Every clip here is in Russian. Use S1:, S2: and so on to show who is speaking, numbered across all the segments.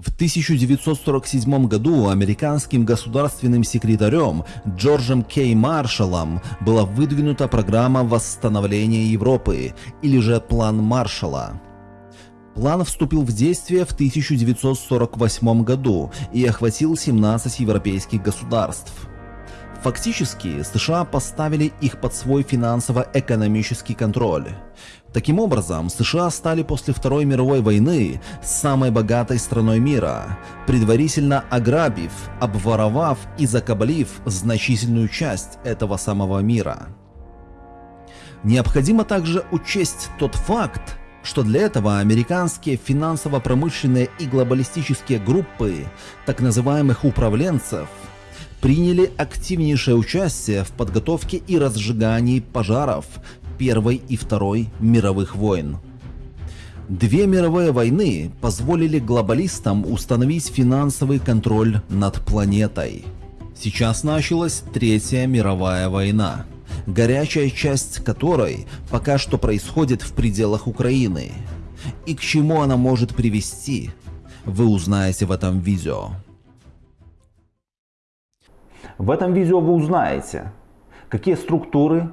S1: В 1947 году американским государственным секретарем Джорджем Кей Маршаллом была выдвинута программа восстановления Европы, или же План Маршалла. План вступил в действие в 1948 году и охватил 17 европейских государств. Фактически, США поставили их под свой финансово-экономический контроль. Таким образом, США стали после Второй мировой войны самой богатой страной мира, предварительно ограбив, обворовав и закабалив значительную часть этого самого мира. Необходимо также учесть тот факт, что для этого американские финансово-промышленные и глобалистические группы так называемых управленцев приняли активнейшее участие в подготовке и разжигании пожаров Первой и Второй мировых войн. Две мировые войны позволили глобалистам установить финансовый контроль над планетой. Сейчас началась Третья мировая война, горячая часть которой пока что происходит в пределах Украины. И к чему она может привести, вы узнаете в этом видео.
S2: В этом видео вы узнаете, какие структуры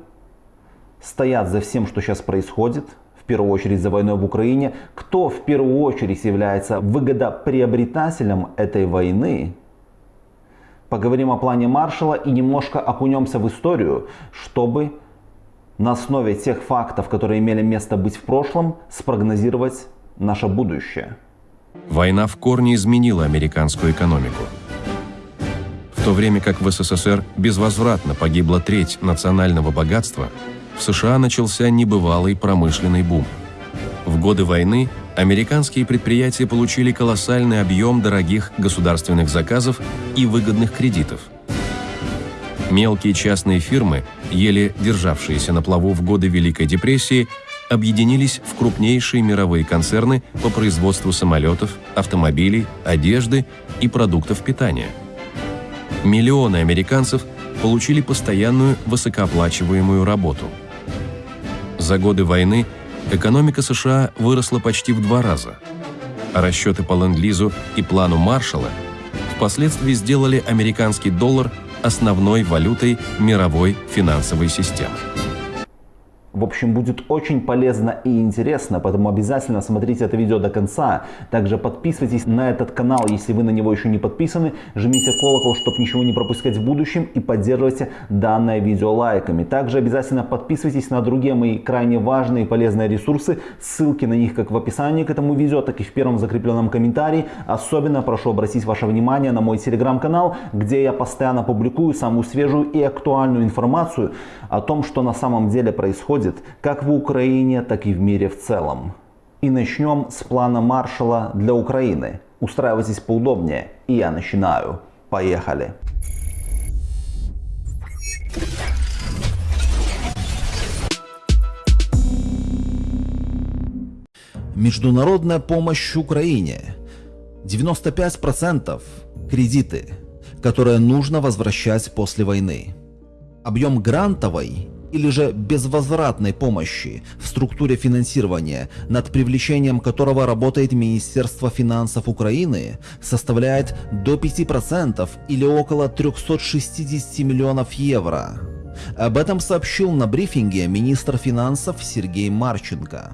S2: стоят за всем, что сейчас происходит, в первую очередь за войной в Украине, кто в первую очередь является выгодоприобретателем этой войны. Поговорим о плане Маршала и немножко окунемся в историю, чтобы на основе тех фактов, которые имели место быть в прошлом, спрогнозировать наше будущее.
S3: Война в корне изменила американскую экономику. В то время как в СССР безвозвратно погибла треть национального богатства, в США начался небывалый промышленный бум. В годы войны американские предприятия получили колоссальный объем дорогих государственных заказов и выгодных кредитов. Мелкие частные фирмы, еле державшиеся на плаву в годы Великой депрессии, объединились в крупнейшие мировые концерны по производству самолетов, автомобилей, одежды и продуктов питания. Миллионы американцев получили постоянную высокооплачиваемую работу – за годы войны экономика США выросла почти в два раза, а расчеты по ленд-лизу и плану Маршалла впоследствии сделали американский доллар основной валютой мировой финансовой системы.
S2: В общем, будет очень полезно и интересно, поэтому обязательно смотрите это видео до конца. Также подписывайтесь на этот канал, если вы на него еще не подписаны. Жмите колокол, чтобы ничего не пропускать в будущем и поддерживайте данное видео лайками. Также обязательно подписывайтесь на другие мои крайне важные и полезные ресурсы. Ссылки на них как в описании к этому видео, так и в первом закрепленном комментарии. Особенно прошу обратить ваше внимание на мой телеграм-канал, где я постоянно публикую самую свежую и актуальную информацию о том, что на самом деле происходит происходит как в Украине, так и в мире в целом. И начнем с плана Маршала для Украины. Устраивайтесь поудобнее, и я начинаю. Поехали!
S1: Международная помощь Украине. 95% кредиты, которые нужно возвращать после войны. Объем грантовой или же безвозвратной помощи в структуре финансирования, над привлечением которого работает Министерство финансов Украины, составляет до 5% или около 360 миллионов евро. Об этом сообщил на брифинге министр финансов Сергей Марченко.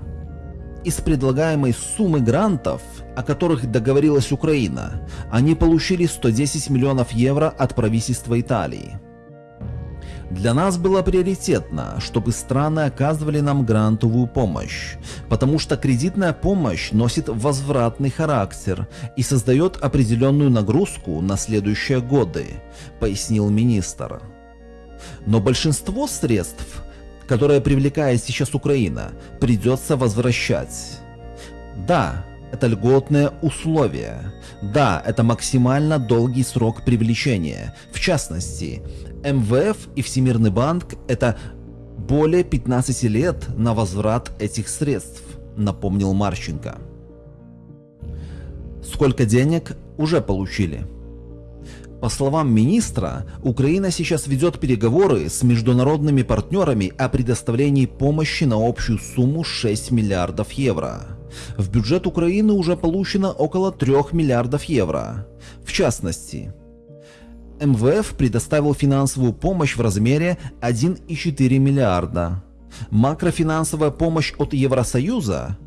S1: Из предлагаемой суммы грантов, о которых договорилась Украина, они получили 110 миллионов евро от правительства Италии. Для нас было приоритетно, чтобы страны оказывали нам грантовую помощь, потому что кредитная помощь носит возвратный характер и создает определенную нагрузку на следующие годы, пояснил министр. Но большинство средств, которые привлекает сейчас Украина, придется возвращать. Да, это льготные условия. Да, это максимально долгий срок привлечения. В частности, МВФ и Всемирный банк – это более 15 лет на возврат этих средств, напомнил Марченко. Сколько денег уже получили? По словам министра, Украина сейчас ведет переговоры с международными партнерами о предоставлении помощи на общую сумму 6 миллиардов евро. В бюджет Украины уже получено около 3 миллиардов евро. В частности, МВФ предоставил финансовую помощь в размере 1,4 миллиарда. Макрофинансовая помощь от Евросоюза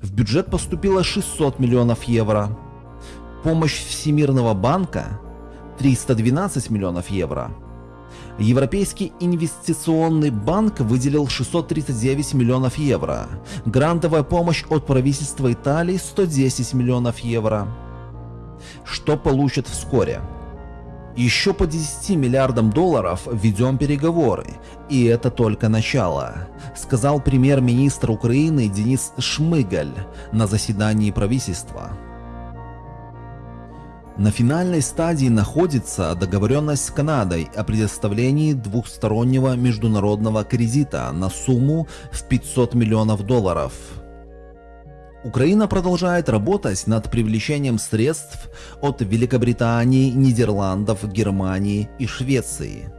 S1: в бюджет поступило 600 миллионов евро. Помощь Всемирного банка 312 миллионов евро. Европейский инвестиционный банк выделил 639 миллионов евро. Грантовая помощь от правительства Италии 110 миллионов евро. Что получат вскоре? Еще по 10 миллиардам долларов ведем переговоры, и это только начало, сказал премьер-министр Украины Денис Шмыгаль на заседании правительства. На финальной стадии находится договоренность с Канадой о предоставлении двухстороннего международного кредита на сумму в 500 миллионов долларов. Украина продолжает работать над привлечением средств от Великобритании, Нидерландов, Германии и Швеции –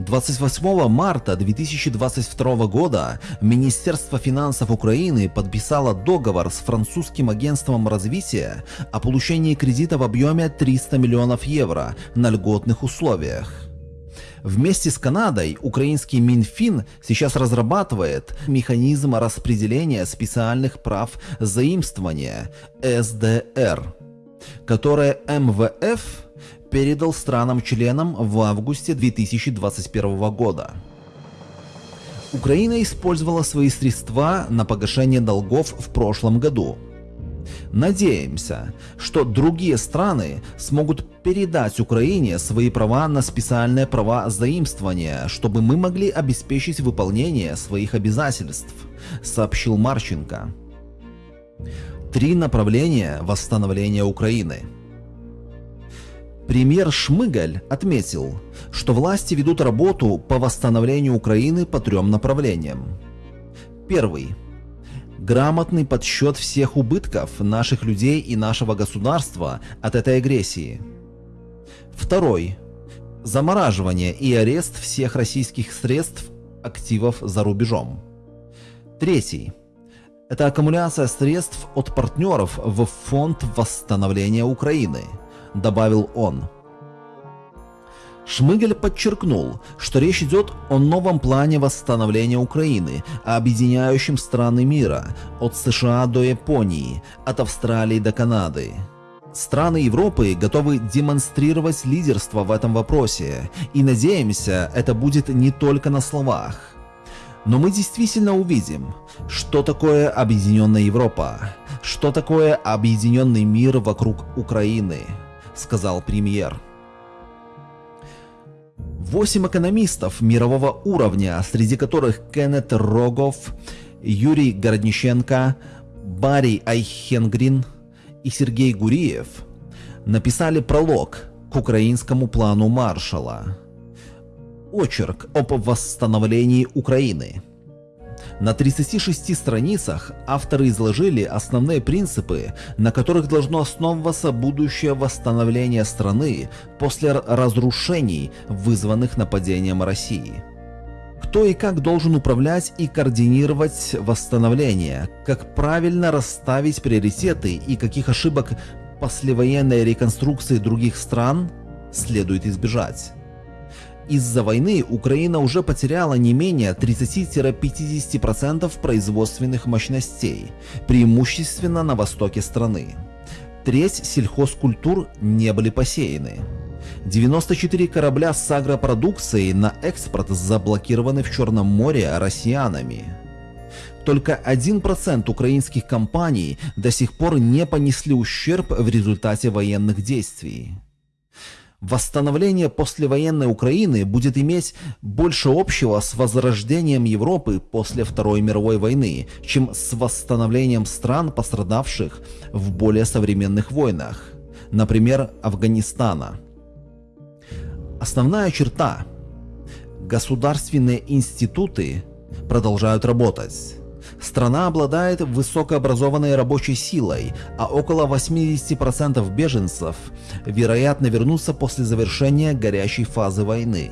S1: 28 марта 2022 года Министерство финансов Украины подписало договор с французским агентством развития о получении кредита в объеме 300 миллионов евро на льготных условиях. Вместе с Канадой украинский Минфин сейчас разрабатывает механизм распределения специальных прав заимствования СДР, которое МВФ передал странам-членам в августе 2021 года. Украина использовала свои средства на погашение долгов в прошлом году. Надеемся, что другие страны смогут передать Украине свои права на специальные права заимствования, чтобы мы могли обеспечить выполнение своих обязательств, сообщил Марченко. Три направления восстановления Украины – Премьер Шмыгаль отметил, что власти ведут работу по восстановлению Украины по трем направлениям. Первый. Грамотный подсчет всех убытков наших людей и нашего государства от этой агрессии. Второй. Замораживание и арест всех российских средств активов за рубежом. Третий. Это аккумуляция средств от партнеров в Фонд восстановления Украины – добавил он. Шмыгель подчеркнул, что речь идет о новом плане восстановления Украины, объединяющем страны мира, от США до Японии, от Австралии до Канады. Страны Европы готовы демонстрировать лидерство в этом вопросе, и надеемся, это будет не только на словах. Но мы действительно увидим, что такое объединенная Европа, что такое объединенный мир вокруг Украины сказал премьер. Восемь экономистов мирового уровня, среди которых Кеннет Рогов, Юрий Городниченко, Барри Айхенгрин и Сергей Гуриев, написали пролог к украинскому плану Маршала. Очерк об восстановлении Украины – на 36 страницах авторы изложили основные принципы, на которых должно основываться будущее восстановление страны после разрушений, вызванных нападением России. Кто и как должен управлять и координировать восстановление, как правильно расставить приоритеты и каких ошибок послевоенной реконструкции других стран следует избежать. Из-за войны Украина уже потеряла не менее 30-50% производственных мощностей, преимущественно на востоке страны. Треть сельхозкультур не были посеяны. 94 корабля с агропродукцией на экспорт заблокированы в Черном море россиянами. Только 1% украинских компаний до сих пор не понесли ущерб в результате военных действий. Восстановление послевоенной Украины будет иметь больше общего с возрождением Европы после Второй мировой войны, чем с восстановлением стран, пострадавших в более современных войнах, например, Афганистана. Основная черта – государственные институты продолжают работать. Страна обладает высокообразованной рабочей силой, а около 80% беженцев, вероятно, вернутся после завершения горячей фазы войны.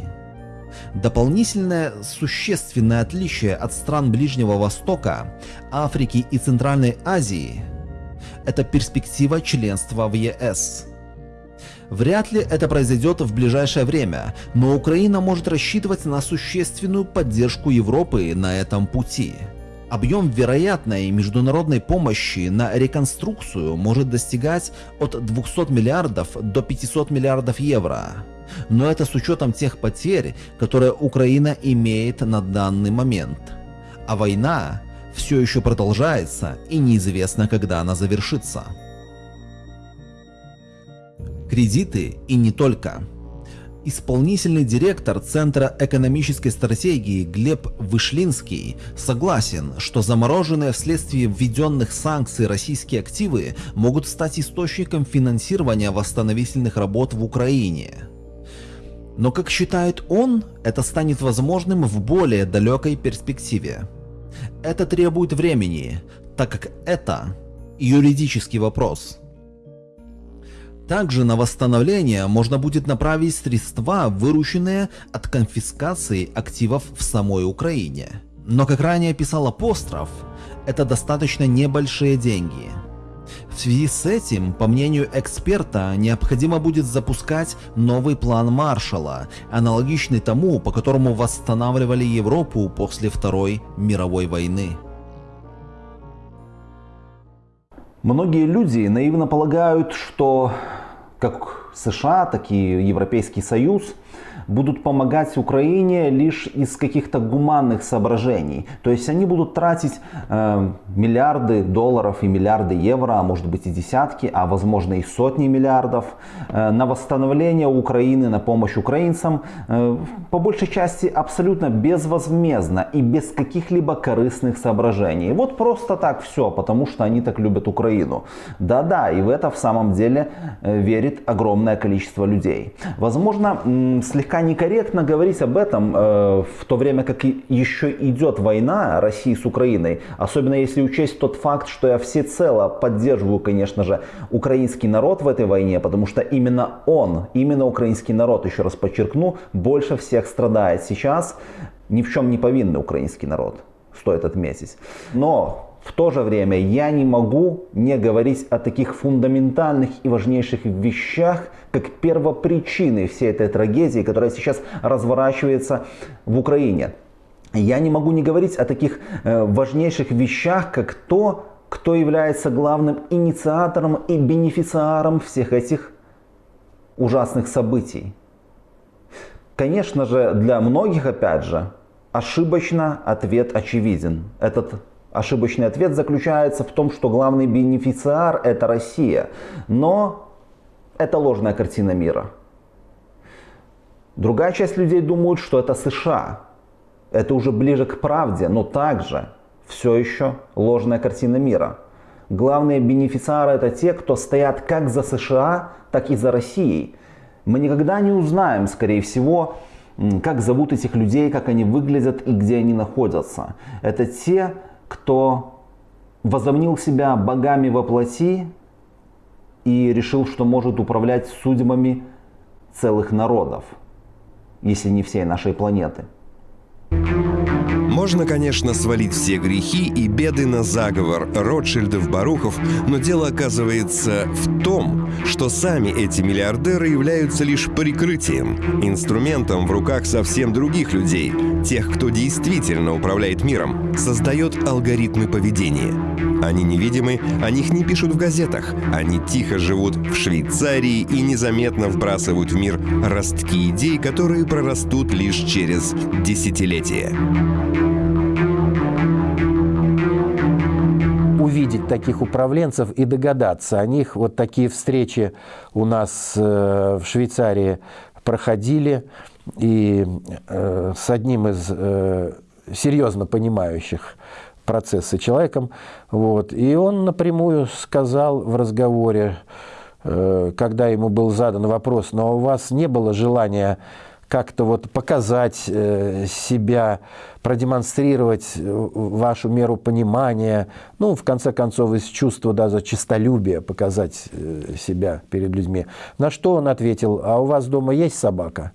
S1: Дополнительное существенное отличие от стран Ближнего Востока, Африки и Центральной Азии – это перспектива членства в ЕС. Вряд ли это произойдет в ближайшее время, но Украина может рассчитывать на существенную поддержку Европы на этом пути. Объем вероятной международной помощи на реконструкцию может достигать от 200 миллиардов до 500 миллиардов евро. Но это с учетом тех потерь, которые Украина имеет на данный момент. А война все еще продолжается и неизвестно, когда она завершится. Кредиты и не только. Исполнительный директор Центра экономической стратегии Глеб Вышлинский согласен, что замороженные вследствие введенных санкций российские активы могут стать источником финансирования восстановительных работ в Украине. Но, как считает он, это станет возможным в более далекой перспективе. Это требует времени, так как это юридический вопрос – также на восстановление можно будет направить средства, вырученные от конфискации активов в самой Украине. Но как ранее писал Апостроф, это достаточно небольшие деньги. В связи с этим, по мнению эксперта, необходимо будет запускать новый план Маршалла, аналогичный тому, по которому восстанавливали Европу после Второй мировой войны.
S2: Многие люди наивно полагают, что как США, так и Европейский Союз будут помогать Украине лишь из каких-то гуманных соображений. То есть они будут тратить э, миллиарды долларов и миллиарды евро, а может быть и десятки, а возможно и сотни миллиардов э, на восстановление Украины, на помощь украинцам, э, по большей части абсолютно безвозмездно и без каких-либо корыстных соображений. Вот просто так все, потому что они так любят Украину. Да-да, и в это в самом деле э, верит огромное количество людей. Возможно, слегка слегка некорректно говорить об этом э, в то время, как еще идет война России с Украиной. Особенно если учесть тот факт, что я всецело поддерживаю, конечно же, украинский народ в этой войне, потому что именно он, именно украинский народ, еще раз подчеркну, больше всех страдает сейчас. Ни в чем не повинный украинский народ, стоит отметить. Но в то же время я не могу не говорить о таких фундаментальных и важнейших вещах, как первопричины всей этой трагедии, которая сейчас разворачивается в Украине. Я не могу не говорить о таких э, важнейших вещах, как то, кто является главным инициатором и бенефициаром всех этих ужасных событий. Конечно же, для многих, опять же, ошибочно ответ очевиден. Этот Ошибочный ответ заключается в том, что главный бенефициар это Россия. Но это ложная картина мира. Другая часть людей думают, что это США. Это уже ближе к правде, но также все еще ложная картина мира. Главные бенефициары это те, кто стоят как за США, так и за Россией. Мы никогда не узнаем, скорее всего, как зовут этих людей, как они выглядят и где они находятся. Это те, кто возомнил себя богами во плоти и решил, что может управлять судьбами целых народов, если не всей нашей планеты.
S4: Можно, конечно, свалить все грехи и беды на заговор Ротшильдов-Барухов, но дело оказывается в том, что сами эти миллиардеры являются лишь прикрытием, инструментом в руках совсем других людей, тех, кто действительно управляет миром, создает алгоритмы поведения. Они невидимы, о них не пишут в газетах, они тихо живут в Швейцарии и незаметно вбрасывают в мир ростки идей, которые прорастут лишь через десятилетия.
S5: Увидеть таких управленцев и догадаться о них. Вот такие встречи у нас э, в Швейцарии проходили, и э, с одним из э, серьезно понимающих процессы человеком, вот, и он напрямую сказал в разговоре, когда ему был задан вопрос, но у вас не было желания как-то вот показать э, себя, продемонстрировать э, вашу меру понимания, ну, в конце концов, из чувства даже честолюбия показать э, себя перед людьми. На что он ответил, а у вас дома есть собака?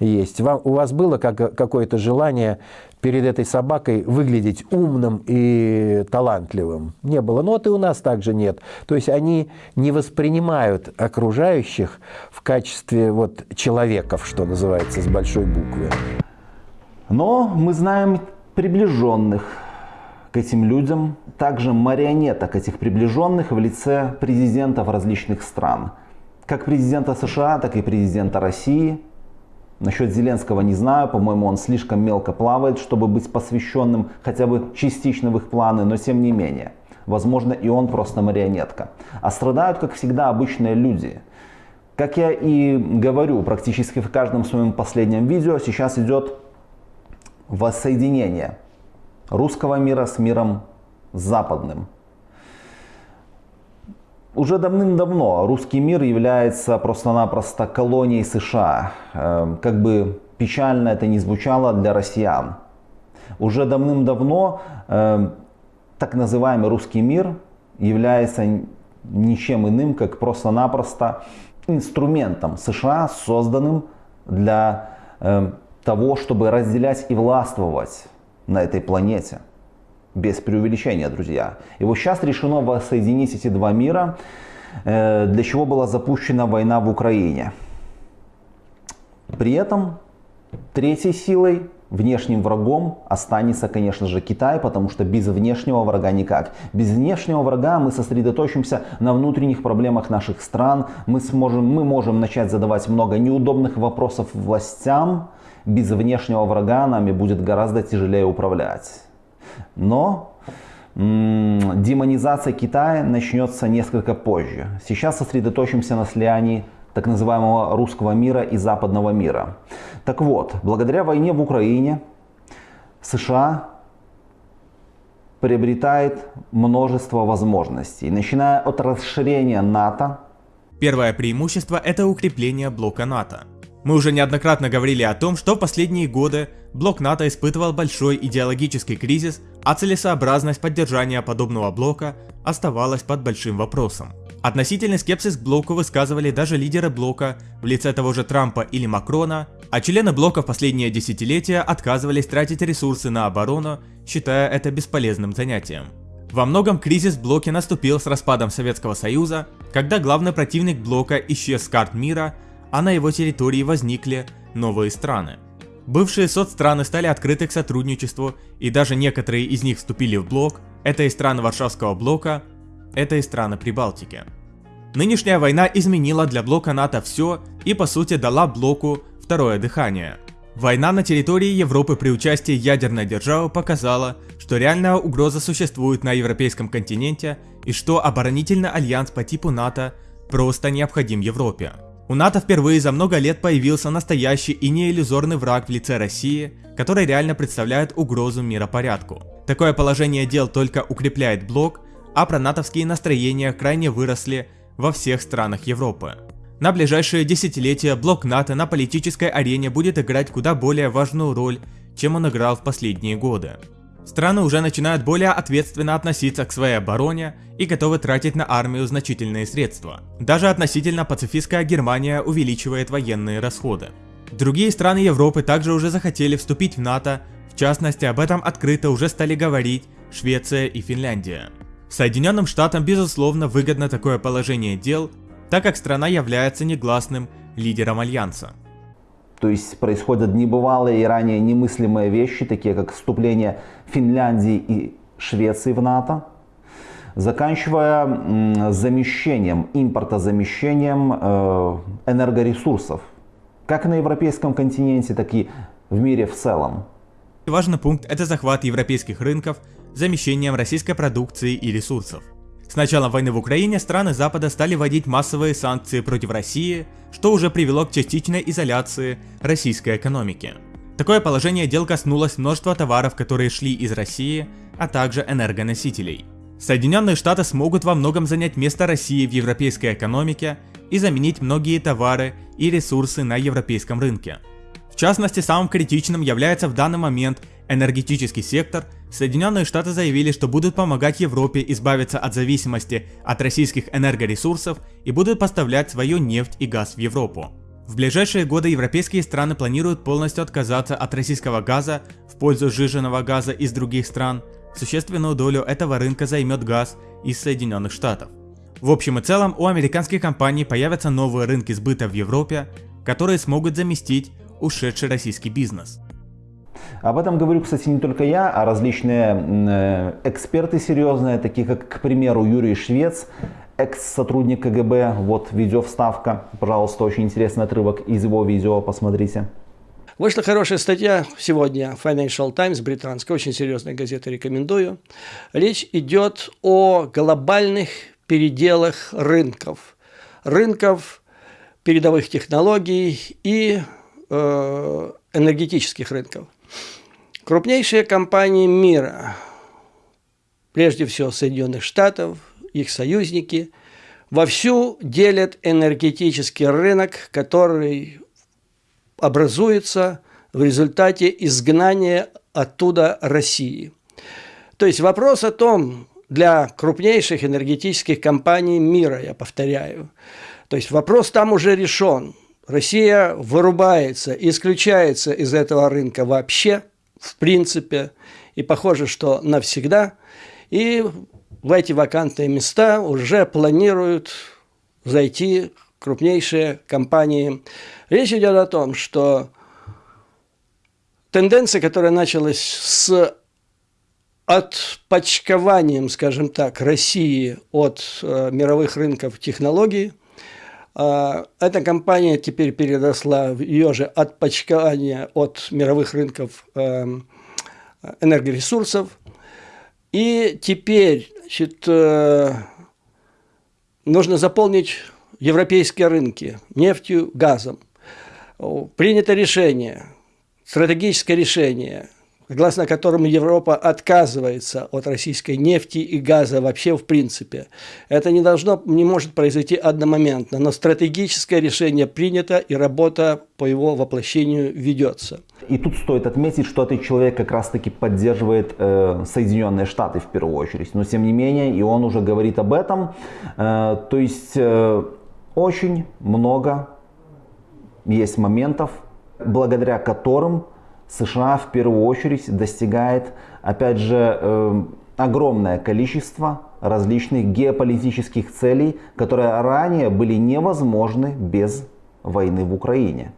S5: Есть. Вам, у вас было как, какое-то желание перед этой собакой выглядеть умным и талантливым? Не было. Ну вот и у нас также нет. То есть они не воспринимают окружающих в качестве вот человеков, что называется, с большой буквы.
S1: Но мы знаем приближенных к этим людям, также марионеток этих приближенных в лице президентов различных стран. Как президента США, так и президента России – Насчет Зеленского не знаю, по-моему, он слишком мелко плавает, чтобы быть посвященным хотя бы частично в их планы, но тем не менее. Возможно, и он просто марионетка. А страдают, как всегда, обычные люди. Как я и говорю практически в каждом своем последнем видео, сейчас идет воссоединение русского мира с миром западным. Уже давным-давно русский мир является просто-напросто колонией США. Эм, как бы печально это ни звучало для россиян. Уже давным-давно эм, так называемый русский мир является ничем иным, как просто-напросто инструментом США, созданным для эм, того, чтобы разделять и властвовать на этой планете без преувеличения, друзья. И вот сейчас решено воссоединить эти два мира, э, для чего была запущена война в Украине. При этом третьей силой, внешним врагом останется, конечно же, Китай, потому что без внешнего врага никак. Без внешнего врага мы сосредоточимся на внутренних проблемах наших стран, мы, сможем, мы можем начать задавать много неудобных вопросов властям, без внешнего врага нами будет гораздо тяжелее управлять. Но демонизация Китая начнется несколько позже. Сейчас сосредоточимся на слиянии так называемого русского мира и западного мира. Так вот, благодаря войне в Украине США приобретает множество возможностей, начиная от расширения НАТО.
S6: Первое преимущество – это укрепление блока НАТО. Мы уже неоднократно говорили о том, что в последние годы блок НАТО испытывал большой идеологический кризис, а целесообразность поддержания подобного блока оставалась под большим вопросом. Относительный скепсис к блоку высказывали даже лидеры блока в лице того же Трампа или Макрона, а члены блока в последние десятилетия отказывались тратить ресурсы на оборону, считая это бесполезным занятием. Во многом кризис в блоке наступил с распадом Советского Союза, когда главный противник блока исчез с карт мира – а на его территории возникли новые страны. Бывшие соцстраны стали открыты к сотрудничеству, и даже некоторые из них вступили в блок, это и страны Варшавского блока, это и страны Прибалтики. Нынешняя война изменила для блока НАТО все и по сути дала блоку второе дыхание. Война на территории Европы при участии ядерной державы показала, что реальная угроза существует на европейском континенте и что оборонительный альянс по типу НАТО просто необходим Европе. У НАТО впервые за много лет появился настоящий и не иллюзорный враг в лице России, который реально представляет угрозу миропорядку. Такое положение дел только укрепляет блок, а пронатовские настроения крайне выросли во всех странах Европы. На ближайшие десятилетия блок НАТО на политической арене будет играть куда более важную роль, чем он играл в последние годы. Страны уже начинают более ответственно относиться к своей обороне и готовы тратить на армию значительные средства. Даже относительно пацифистская Германия увеличивает военные расходы. Другие страны Европы также уже захотели вступить в НАТО, в частности об этом открыто уже стали говорить Швеция и Финляндия. Соединенным Штатам безусловно выгодно такое положение дел, так как страна является негласным лидером Альянса.
S1: То есть происходят небывалые и ранее немыслимые вещи, такие как вступление Финляндии и Швеции в НАТО, заканчивая замещением, импортозамещением э, энергоресурсов, как на европейском континенте, так и в мире в целом.
S6: Важный пункт – это захват европейских рынков замещением российской продукции и ресурсов. С началом войны в Украине страны Запада стали вводить массовые санкции против России, что уже привело к частичной изоляции российской экономики. Такое положение дел коснулось множества товаров, которые шли из России, а также энергоносителей. Соединенные Штаты смогут во многом занять место России в европейской экономике и заменить многие товары и ресурсы на европейском рынке. частности, самым критичным является в данный момент энергетический сектор. Соединенные Штаты заявили, что будут помогать Европе избавиться от зависимости от российских энергоресурсов и будут поставлять свою нефть и газ в Европу. В ближайшие годы европейские страны планируют полностью отказаться от российского газа в пользу сжиженного газа из других стран. Существенную долю этого рынка займет газ из Соединенных Штатов. В общем и целом, у американских компаний появятся новые рынки сбыта в Европе, которые смогут заместить ушедший российский бизнес.
S1: Об этом говорю, кстати, не только я, а различные э, эксперты серьезные, такие как, к примеру, Юрий Швец, экс-сотрудник КГБ. Вот видео вставка, пожалуйста, очень интересный отрывок из его видео, посмотрите.
S7: Вышла хорошая статья сегодня, Financial Times, британская, очень серьезная газета, рекомендую. Речь идет о глобальных переделах рынков. Рынков передовых технологий и э, энергетических рынков. Крупнейшие компании мира, прежде всего Соединенных Штатов, их союзники, вовсю делят энергетический рынок, который образуется в результате изгнания оттуда России. То есть вопрос о том, для крупнейших энергетических компаний мира, я повторяю. То есть вопрос там уже решен. Россия вырубается, исключается из этого рынка вообще, в принципе, и похоже, что навсегда. И в эти вакантные места уже планируют зайти крупнейшие компании. Речь идет о том, что тенденция, которая началась с отпочкованием, скажем так, России от э, мировых рынков технологий, эта компания теперь переросла в ее же отпочкование от мировых рынков э, энергоресурсов. И теперь значит, э, нужно заполнить европейские рынки нефтью, газом. Принято решение, стратегическое решение, согласно которому Европа отказывается от российской нефти и газа вообще в принципе. Это не должно, не может произойти одномоментно, но стратегическое решение принято и работа по его воплощению ведется.
S1: И тут стоит отметить, что этот человек как раз-таки поддерживает э, Соединенные Штаты в первую очередь. Но тем не менее, и он уже говорит об этом. Э, то есть э, очень много есть моментов, благодаря которым США в первую очередь достигает, опять же, э, огромное количество различных геополитических целей, которые ранее были невозможны без войны в Украине.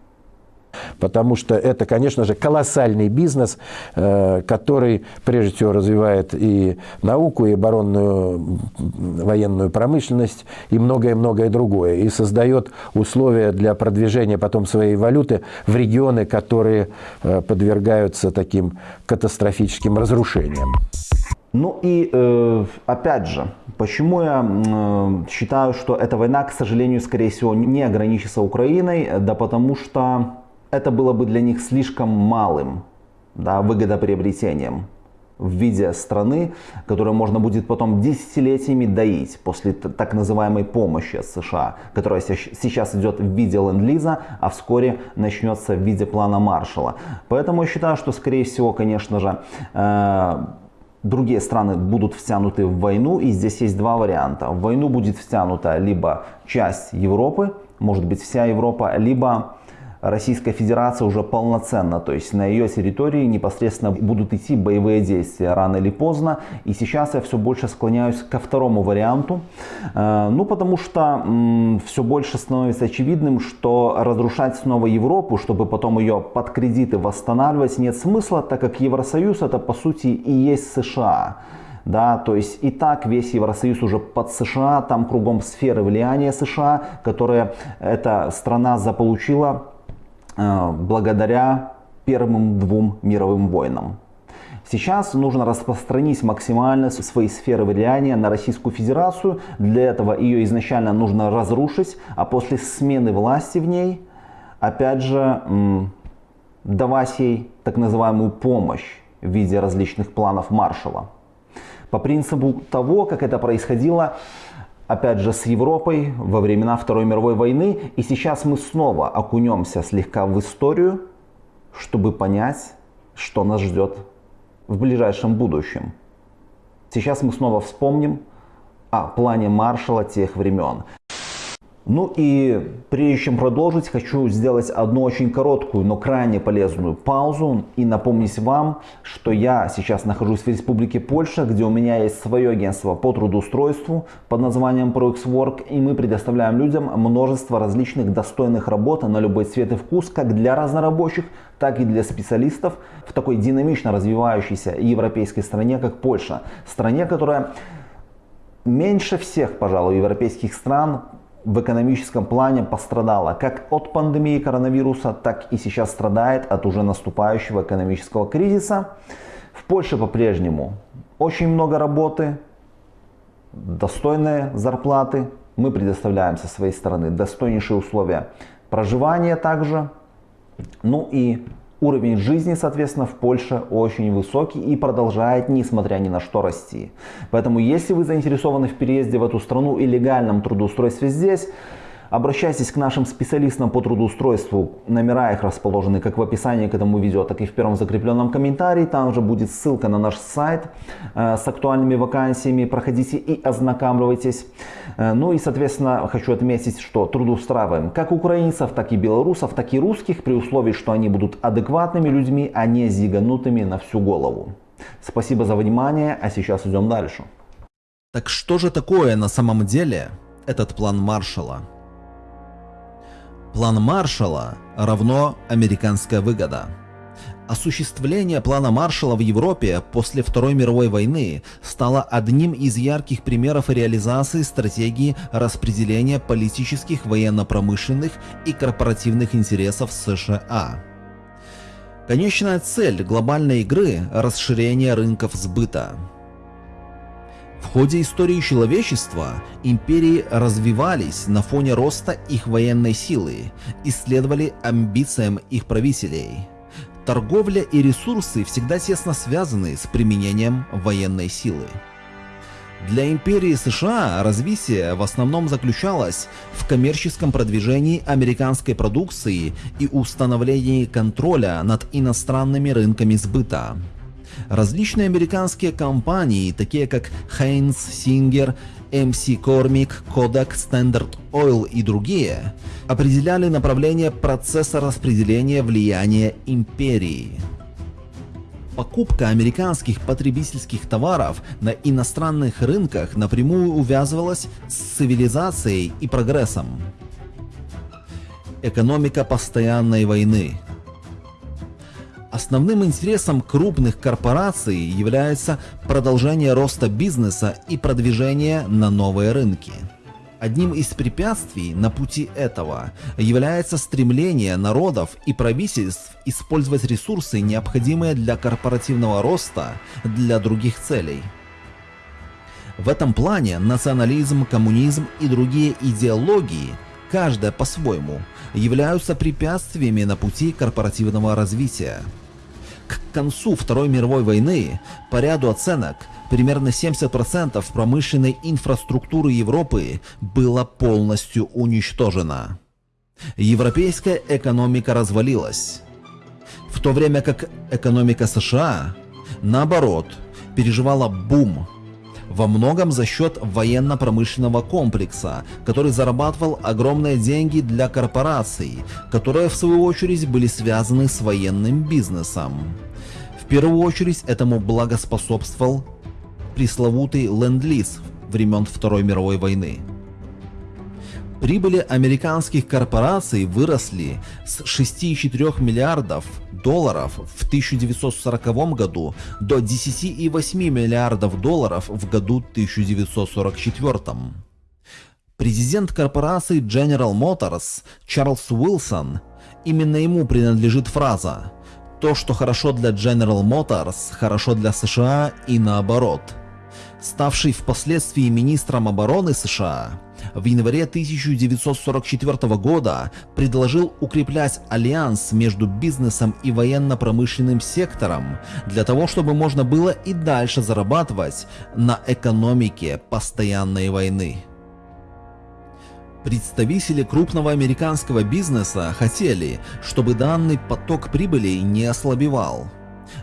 S5: Потому что это, конечно же, колоссальный бизнес, э, который, прежде всего, развивает и науку, и оборонную военную промышленность, и многое-многое другое. И создает условия для продвижения потом своей валюты в регионы, которые э, подвергаются таким катастрофическим разрушениям.
S1: Ну и э, опять же, почему я считаю, что эта война, к сожалению, скорее всего, не ограничится Украиной, да потому что это было бы для них слишком малым да, выгодоприобретением в виде страны, которую можно будет потом десятилетиями доить после так называемой помощи от США, которая сейчас идет в виде ленд-лиза, а вскоре начнется в виде плана Маршала. Поэтому я считаю, что скорее всего, конечно же, э, другие страны будут втянуты в войну, и здесь есть два варианта. В войну будет втянута либо часть Европы, может быть вся Европа, либо Российская Федерация уже полноценно, то есть на ее территории непосредственно будут идти боевые действия рано или поздно. И сейчас я все больше склоняюсь ко второму варианту, э, ну потому что все больше становится очевидным, что разрушать снова Европу, чтобы потом ее под кредиты восстанавливать, нет смысла, так как Евросоюз это по сути и есть США. Да, то есть и так весь Евросоюз уже под США, там кругом сферы влияния США, которые эта страна заполучила благодаря первым двум мировым войнам. Сейчас нужно распространить максимально свои сферы влияния на Российскую Федерацию. Для этого ее изначально нужно разрушить, а после смены власти в ней, опять же, давать ей так называемую помощь в виде различных планов Маршала. По принципу того, как это происходило опять же, с Европой во времена Второй мировой войны. И сейчас мы снова окунемся слегка в историю
S2: чтобы понять, что нас ждет в ближайшем будущем. Сейчас мы снова вспомним о плане Маршала тех времен. Ну и прежде чем продолжить, хочу сделать одну очень короткую, но крайне полезную паузу и напомнить вам, что я сейчас нахожусь в Республике Польша, где у меня есть свое агентство по трудоустройству под названием ProXWork, и мы предоставляем людям множество различных достойных работ на любой цвет и вкус, как для разнорабочих, так и для специалистов в такой динамично развивающейся европейской стране, как Польша. Стране, которая меньше всех, пожалуй, европейских стран в экономическом плане пострадала как от пандемии коронавируса, так и сейчас страдает от уже наступающего экономического кризиса. В Польше по-прежнему очень много работы, достойные зарплаты. Мы предоставляем со своей стороны достойнейшие условия проживания также. Ну и Уровень жизни, соответственно, в Польше очень высокий и продолжает, несмотря ни на что, расти. Поэтому, если вы заинтересованы в переезде в эту страну и легальном трудоустройстве здесь, Обращайтесь к нашим специалистам по трудоустройству. Номера их расположены как в описании к этому видео, так и в первом закрепленном комментарии. Там же будет ссылка на наш сайт э, с актуальными вакансиями. Проходите и ознакомьтесь. Э, ну и, соответственно, хочу отметить, что трудоустраиваем как украинцев, так и белорусов, так и русских, при условии, что они будут адекватными людьми, а не зиганутыми на всю голову. Спасибо за внимание, а сейчас идем дальше.
S1: Так что же такое на самом деле этот план Маршалла? План Маршалла равно американская выгода. Осуществление плана Маршалла в Европе после Второй мировой войны стало одним из ярких примеров реализации стратегии распределения политических, военно-промышленных и корпоративных интересов США. Конечная цель глобальной игры – расширение рынков сбыта. В ходе истории человечества империи развивались на фоне роста их военной силы и следовали амбициям их правителей. Торговля и ресурсы всегда тесно связаны с применением военной силы. Для империи США развитие в основном заключалось в коммерческом продвижении американской продукции и установлении контроля над иностранными рынками сбыта. Различные американские компании, такие как Heinz, Singer, MC Cormick, Kodak, Standard Oil и другие, определяли направление процесса распределения влияния империи. Покупка американских потребительских товаров на иностранных рынках напрямую увязывалась с цивилизацией и прогрессом. Экономика постоянной войны – Основным интересом крупных корпораций является продолжение роста бизнеса и продвижение на новые рынки. Одним из препятствий на пути этого является стремление народов и правительств использовать ресурсы, необходимые для корпоративного роста, для других целей. В этом плане национализм, коммунизм и другие идеологии, каждая по-своему, являются препятствиями на пути корпоративного развития. К концу Второй мировой войны, по ряду оценок, примерно 70% промышленной инфраструктуры Европы было полностью уничтожено. Европейская экономика развалилась. В то время как экономика США, наоборот, переживала бум во многом за счет военно-промышленного комплекса, который зарабатывал огромные деньги для корпораций, которые в свою очередь были связаны с военным бизнесом. В первую очередь этому благоспособствовал пресловутый ленд-лиз времен Второй мировой войны. Прибыли американских корпораций выросли с 6,4 миллиардов долларов в 1940 году до 10,8 миллиардов долларов в году 1944. Президент корпорации General Motors Чарльз Уилсон, именно ему принадлежит фраза «То, что хорошо для General Motors, хорошо для США и наоборот». Ставший впоследствии министром обороны США, в январе 1944 года предложил укреплять альянс между бизнесом и военно-промышленным сектором для того, чтобы можно было и дальше зарабатывать на экономике постоянной войны. Представители крупного американского бизнеса хотели, чтобы данный поток прибыли не ослабевал.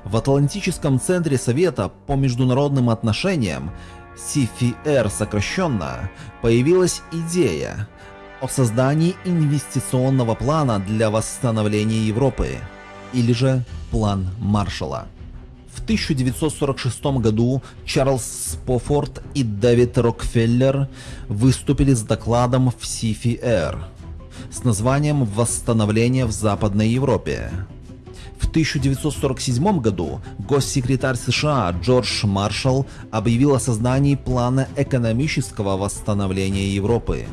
S1: В Атлантическом центре Совета по международным отношениям CFR сокращенно, появилась идея о создании инвестиционного плана для восстановления Европы, или же план Маршалла. В 1946 году Чарльз Спофорд и Дэвид Рокфеллер выступили с докладом в CFR с названием «Восстановление в Западной Европе». В 1947 году госсекретарь США Джордж Маршалл объявил о создании плана экономического восстановления Европы.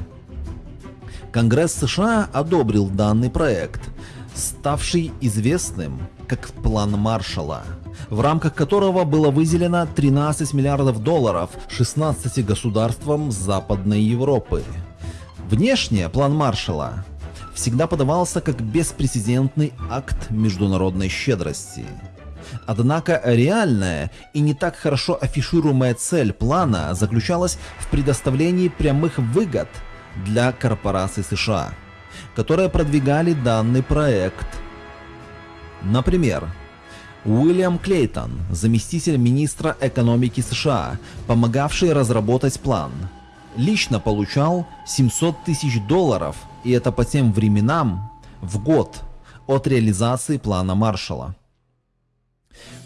S1: Конгресс США одобрил данный проект, ставший известным как план Маршалла, в рамках которого было выделено 13 миллиардов долларов 16 государствам Западной Европы. Внешне план Маршалла всегда подавался как беспрецедентный акт международной щедрости. Однако реальная и не так хорошо афишируемая цель плана заключалась в предоставлении прямых выгод для корпораций США, которые продвигали данный проект. Например, Уильям Клейтон, заместитель министра экономики США, помогавший разработать план, лично получал 700 тысяч долларов и это по тем временам, в год от реализации плана Маршалла.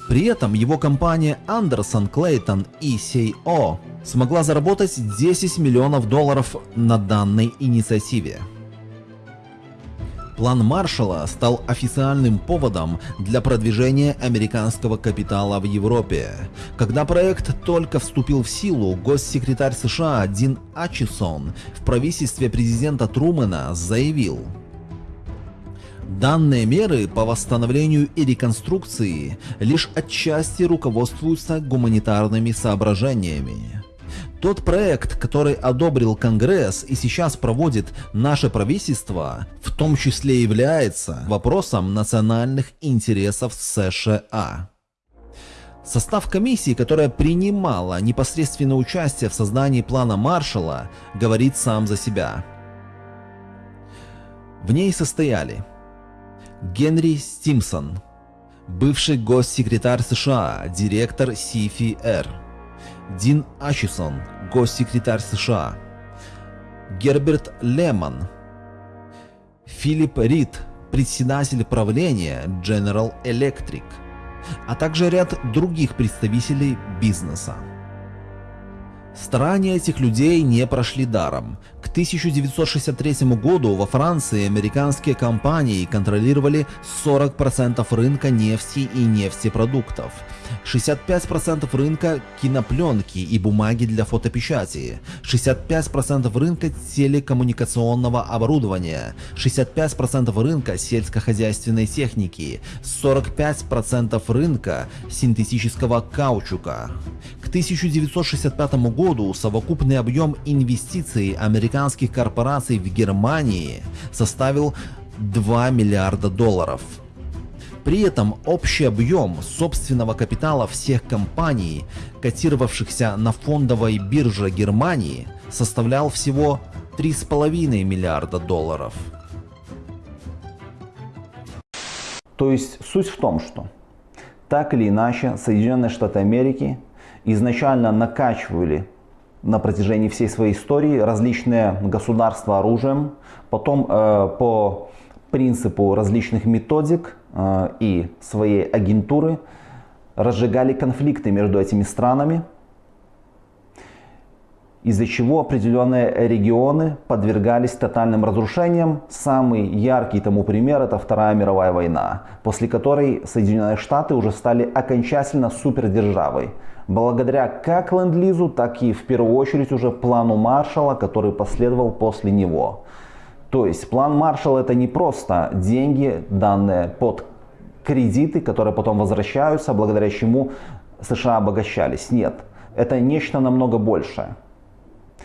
S1: При этом его компания Андерсон Клейтон ECO смогла заработать 10 миллионов долларов на данной инициативе. План Маршалла стал официальным поводом для продвижения американского капитала в Европе. Когда проект только вступил в силу, госсекретарь США Дин Ачисон в правительстве президента Трумэна заявил, Данные меры по восстановлению и реконструкции лишь отчасти руководствуются гуманитарными соображениями. Тот проект, который одобрил Конгресс и сейчас проводит наше правительство, в том числе является вопросом национальных интересов США. Состав комиссии, которая принимала непосредственное участие в создании плана Маршалла, говорит сам за себя. В ней состояли Генри Стимсон, бывший госсекретарь США, директор CFR, Дин Ачисон, госсекретарь США, Герберт Лемон, Филипп Рид, председатель правления General Electric, а также ряд других представителей бизнеса. Старания этих людей не прошли даром. К 1963 году во Франции американские компании контролировали 40% рынка нефти и нефтепродуктов, 65% рынка кинопленки и бумаги для фотопечати, 65% рынка телекоммуникационного оборудования, 65% рынка сельскохозяйственной техники, 45% рынка синтетического каучука. К 1965 году совокупный объем инвестиций американских корпораций в Германии составил 2 миллиарда долларов. При этом общий объем собственного капитала всех компаний, котировавшихся на фондовой бирже Германии, составлял всего 3,5 миллиарда долларов.
S2: То есть суть в том, что так или иначе Соединенные Штаты Америки изначально накачивали на протяжении всей своей истории различные государства оружием, потом э, по принципу различных методик э, и своей агентуры разжигали конфликты между этими странами, из-за чего определенные регионы подвергались тотальным разрушениям. Самый яркий тому пример это Вторая мировая война, после которой Соединенные Штаты уже стали окончательно супердержавой. Благодаря как ленд-лизу, так и в первую очередь уже плану Маршалла, который последовал после него. То есть план Маршалла это не просто деньги, данные под кредиты, которые потом возвращаются, благодаря чему США обогащались. Нет, это нечто намного большее.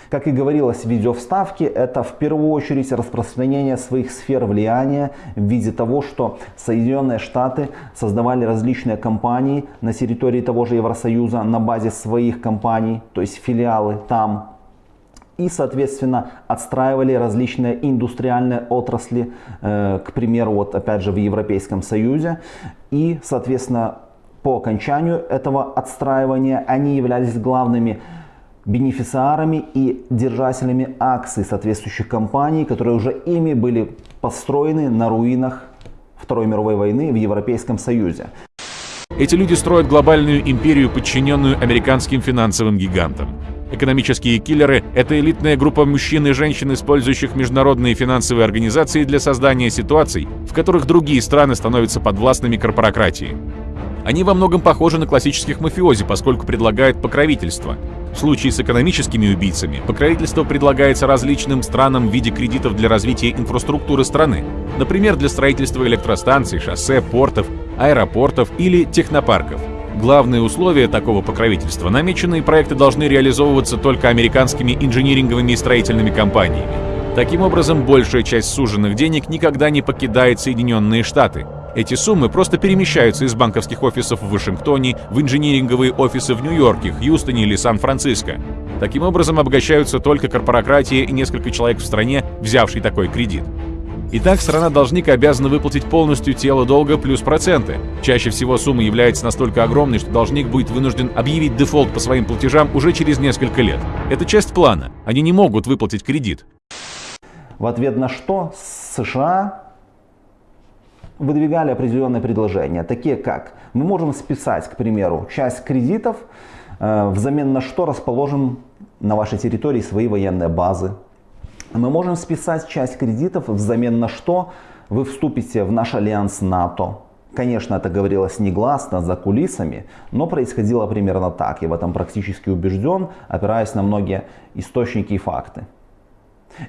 S2: Как и говорилось в видео вставке, это в первую очередь распространение своих сфер влияния в виде того, что Соединенные Штаты создавали различные компании на территории того же Евросоюза на базе своих компаний, то есть филиалы там. и, соответственно, отстраивали различные индустриальные отрасли, э, к примеру, вот опять же в Европейском Союзе. И, соответственно, по окончанию этого отстраивания они являлись главными бенефициарами и держателями акций соответствующих компаний, которые уже ими были построены на руинах Второй мировой войны в Европейском Союзе.
S8: Эти люди строят глобальную империю, подчиненную американским финансовым гигантам. Экономические киллеры — это элитная группа мужчин и женщин, использующих международные финансовые организации для создания ситуаций, в которых другие страны становятся подвластными корпорократии. Они во многом похожи на классических мафиози, поскольку предлагают покровительство. В случае с экономическими убийцами покровительство предлагается различным странам в виде кредитов для развития инфраструктуры страны, например, для строительства электростанций, шоссе, портов, аэропортов или технопарков. Главные условия такого покровительства – намеченные проекты должны реализовываться только американскими инжиниринговыми и строительными компаниями. Таким образом, большая часть суженных денег никогда не покидает Соединенные Штаты, эти суммы просто перемещаются из банковских офисов в Вашингтоне в инжиниринговые офисы в Нью-Йорке, Хьюстоне или Сан-Франциско. Таким образом обогащаются только корпорократия и несколько человек в стране, взявший такой кредит. Итак, страна-должник обязана выплатить полностью тело долга плюс проценты. Чаще всего сумма является настолько огромной, что должник будет вынужден объявить дефолт по своим платежам уже через несколько лет. Это часть плана. Они не могут выплатить кредит.
S2: В ответ на что США выдвигали определенные предложения, такие как мы можем списать, к примеру, часть кредитов, э, взамен на что расположим на вашей территории свои военные базы. Мы можем списать часть кредитов, взамен на что вы вступите в наш альянс НАТО. Конечно, это говорилось негласно, за кулисами, но происходило примерно так. Я в этом практически убежден, опираясь на многие источники и факты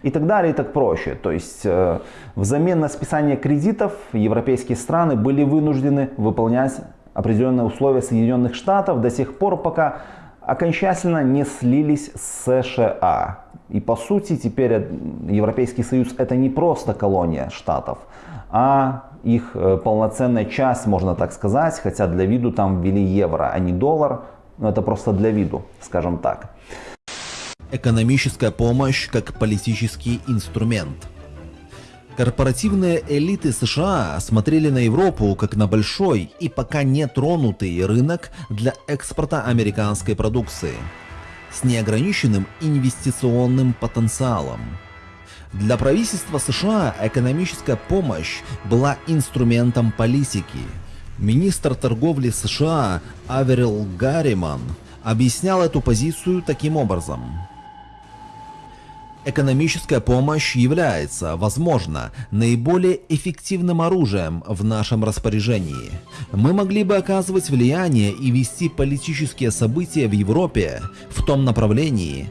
S2: и так далее, и так проще. То есть э, взамен на списание кредитов европейские страны были вынуждены выполнять определенные условия Соединенных Штатов до сих пор, пока окончательно не слились с США. И по сути теперь Европейский Союз это не просто колония штатов, а их э, полноценная часть, можно так сказать, хотя для виду там ввели евро, а не доллар, но это просто для виду, скажем так.
S1: Экономическая помощь как политический инструмент. Корпоративные элиты США смотрели на Европу как на большой и пока не тронутый рынок для экспорта американской продукции с неограниченным инвестиционным потенциалом. Для правительства США экономическая помощь была инструментом политики. Министр торговли США Аверил Гарриман объяснял эту позицию таким образом. Экономическая помощь является, возможно, наиболее эффективным оружием в нашем распоряжении. Мы могли бы оказывать влияние и вести политические события в Европе в том направлении,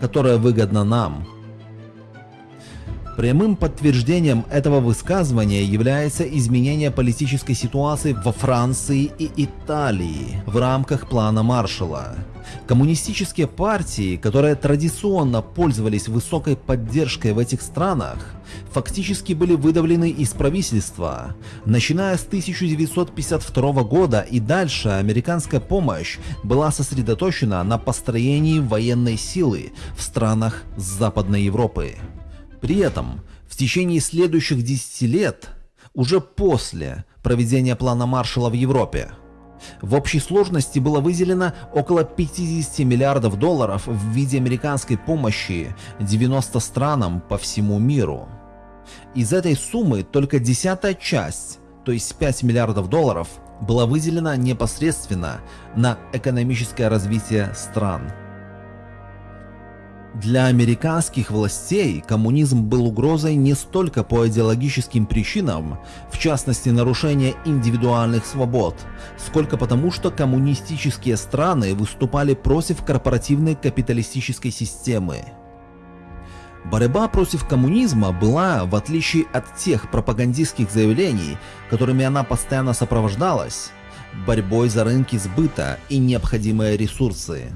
S1: которое выгодно нам. Прямым подтверждением этого высказывания является изменение политической ситуации во Франции и Италии в рамках плана Маршалла. Коммунистические партии, которые традиционно пользовались высокой поддержкой в этих странах, фактически были выдавлены из правительства. Начиная с 1952 года и дальше американская помощь была сосредоточена на построении военной силы в странах Западной Европы. При этом в течение следующих 10 лет, уже после проведения плана Маршалла в Европе, в общей сложности было выделено около 50 миллиардов долларов в виде американской помощи 90 странам по всему миру. Из этой суммы только десятая часть, то есть 5 миллиардов долларов, была выделена непосредственно на экономическое развитие стран. Для американских властей коммунизм был угрозой не столько по идеологическим причинам, в частности нарушение индивидуальных свобод, сколько потому, что коммунистические страны выступали против корпоративной капиталистической системы. Борьба против коммунизма была, в отличие от тех пропагандистских заявлений, которыми она постоянно сопровождалась, борьбой за рынки сбыта и необходимые ресурсы.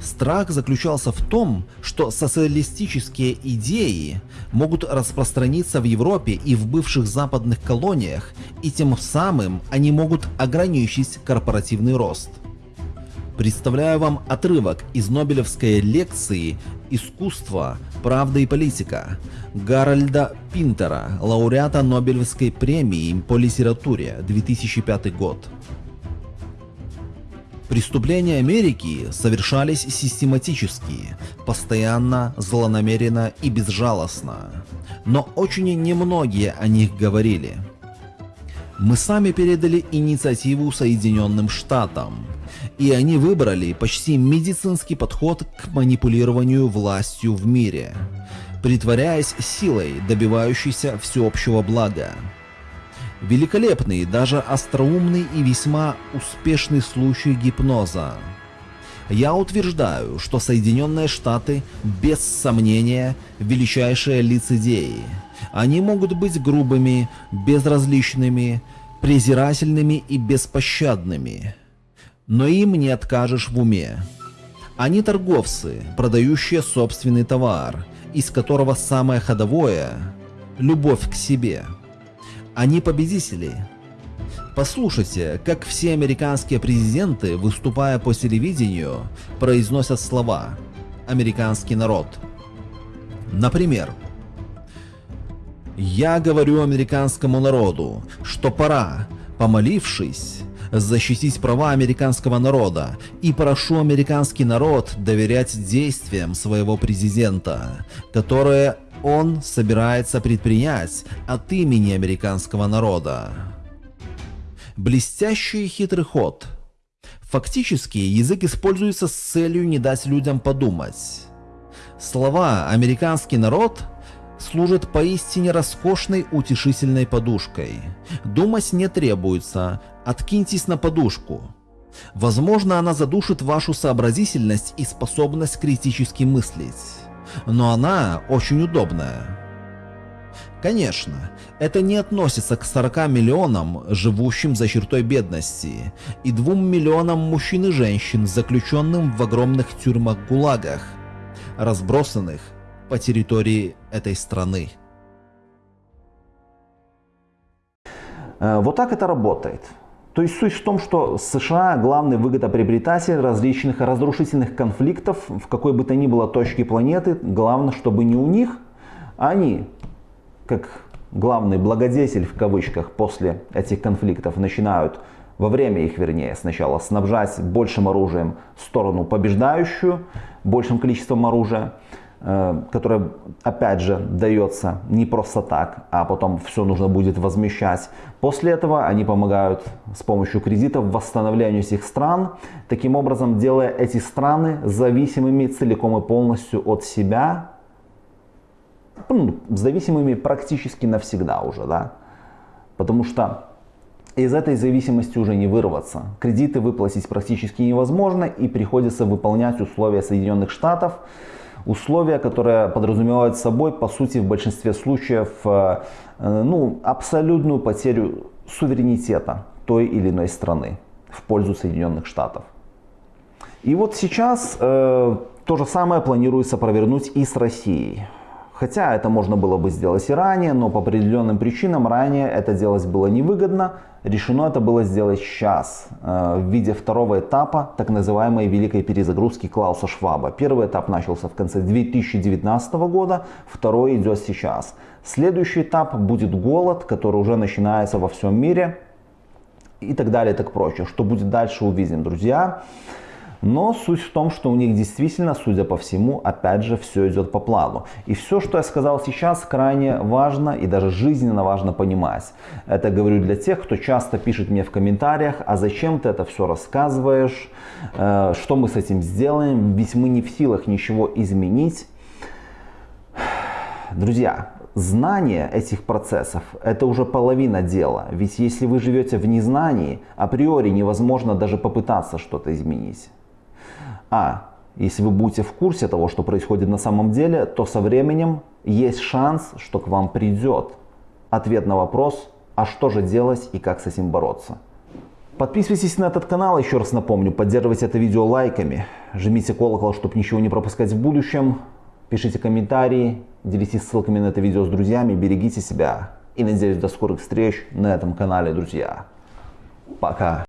S1: Страх заключался в том, что социалистические идеи могут распространиться в Европе и в бывших западных колониях, и тем самым они могут ограничить корпоративный рост. Представляю вам отрывок из Нобелевской лекции «Искусство, правда и политика» Гарольда Пинтера, лауреата Нобелевской премии по литературе 2005 год. Преступления Америки совершались систематически, постоянно, злонамеренно и безжалостно. Но очень немногие о них говорили. Мы сами передали инициативу Соединенным Штатам, и они выбрали почти медицинский подход к манипулированию властью в мире, притворяясь силой, добивающейся всеобщего блага. Великолепный, даже остроумный и весьма успешный случай гипноза. Я утверждаю, что Соединенные Штаты без сомнения величайшие лицедеи. Они могут быть грубыми, безразличными, презирательными и беспощадными. Но им не откажешь в уме. Они торговцы, продающие собственный товар, из которого самое ходовое – любовь к себе – они победители. Послушайте, как все американские президенты, выступая по телевидению, произносят слова «американский народ». Например, «Я говорю американскому народу, что пора, помолившись, защитить права американского народа и прошу американский народ доверять действиям своего президента, которые он собирается предпринять от имени американского народа. Блестящий хитрый ход. Фактически язык используется с целью не дать людям подумать. Слова «американский народ» служат поистине роскошной утешительной подушкой. Думать не требуется, откиньтесь на подушку. Возможно, она задушит вашу сообразительность и способность критически мыслить но она очень удобная. Конечно, это не относится к 40 миллионам, живущим за чертой бедности, и 2 миллионам мужчин и женщин, заключенным в огромных тюрьмах-гулагах, разбросанных по территории этой страны.
S2: Э, вот так это работает. То есть суть в том, что США главный выгодоприобретатель различных разрушительных конфликтов в какой бы то ни было точке планеты. Главное, чтобы не у них, а они, как главный благодетель в кавычках после этих конфликтов, начинают во время их, вернее, сначала снабжать большим оружием сторону побеждающую, большим количеством оружия, которая, опять же, дается не просто так, а потом все нужно будет возмещать. После этого они помогают с помощью кредитов восстановлению этих стран, таким образом делая эти страны зависимыми целиком и полностью от себя, ну, зависимыми практически навсегда уже, да, потому что из этой зависимости уже не вырваться. Кредиты выплатить практически невозможно и приходится выполнять условия Соединенных Штатов, условия, которые подразумевают собой, по сути, в большинстве случаев, э, э, ну, абсолютную потерю суверенитета той или иной страны в пользу Соединенных Штатов. И вот сейчас э, то же самое планируется провернуть и с Россией. Хотя это можно было бы сделать и ранее, но по определенным причинам ранее это делать было невыгодно. Решено это было сделать сейчас э, в виде второго этапа так называемой великой перезагрузки Клауса Шваба. Первый этап начался в конце 2019 года, второй идет сейчас. Следующий этап будет голод, который уже начинается во всем мире и так далее и так прочее. Что будет дальше увидим, друзья. Но суть в том, что у них действительно, судя по всему, опять же, все идет по плану. И все, что я сказал сейчас, крайне важно и даже жизненно важно понимать. Это говорю для тех, кто часто пишет мне в комментариях, а зачем ты это все рассказываешь, э, что мы с этим сделаем, ведь мы не в силах ничего изменить. Друзья, знание этих процессов – это уже половина дела. Ведь если вы живете в незнании, априори невозможно даже попытаться что-то изменить. А если вы будете в курсе того, что происходит на самом деле, то со временем есть шанс, что к вам придет ответ на вопрос, а что же делать и как с этим бороться. Подписывайтесь на этот канал, еще раз напомню, поддерживайте это видео лайками, жмите колокол, чтобы ничего не пропускать в будущем, пишите комментарии, делитесь ссылками на это видео с друзьями, берегите себя и надеюсь до скорых встреч на этом канале, друзья. Пока.